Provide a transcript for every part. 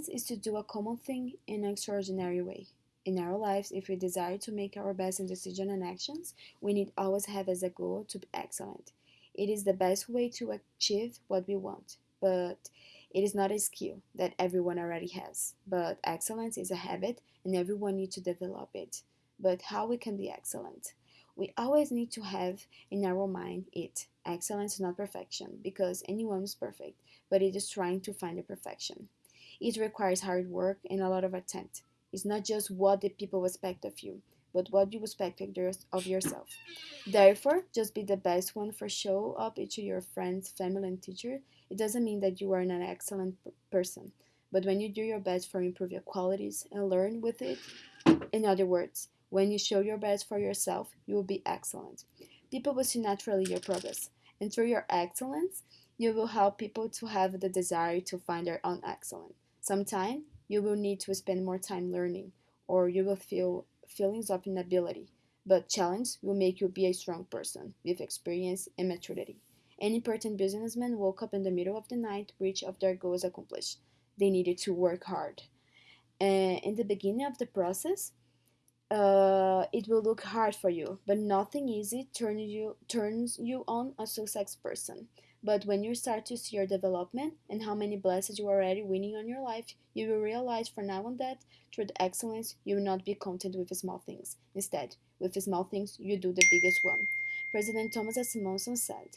Excellence is to do a common thing in an extraordinary way. In our lives, if we desire to make our best in decision and actions, we need always have as a goal to be excellent. It is the best way to achieve what we want, but it is not a skill that everyone already has. But excellence is a habit and everyone needs to develop it. But how we can be excellent? We always need to have in our mind it. Excellence is not perfection because anyone is perfect, but it is trying to find the perfection. It requires hard work and a lot of attempt. It's not just what the people expect of you, but what you expect of yourself. Therefore, just be the best one for show up to your friends, family, and teacher. It doesn't mean that you are an excellent person, but when you do your best for improve your qualities and learn with it, in other words, when you show your best for yourself, you will be excellent. People will see naturally your progress, and through your excellence, you will help people to have the desire to find their own excellence. Sometimes you will need to spend more time learning, or you will feel feelings of inability. But challenge will make you be a strong person with experience and maturity. Any important businessman woke up in the middle of the night, which of their goals accomplished. They needed to work hard. And in the beginning of the process, uh, it will look hard for you, but nothing easy turns you turns you on a success person. But when you start to see your development and how many blessings you are already winning on your life, you will realize from now on that through the excellence you will not be content with small things. Instead, with small things you do the biggest one. President Thomas S. Monson said,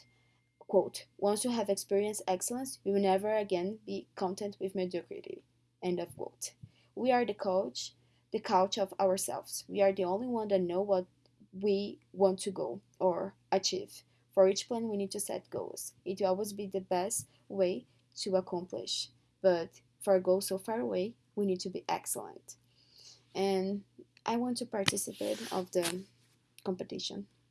quote, Once you have experienced excellence, you will never again be content with mediocrity. End of quote. We are the coach, the couch of ourselves. We are the only one that know what we want to go or achieve. For each plan, we need to set goals. It will always be the best way to accomplish. But for a goal so far away, we need to be excellent. And I want to participate of the competition.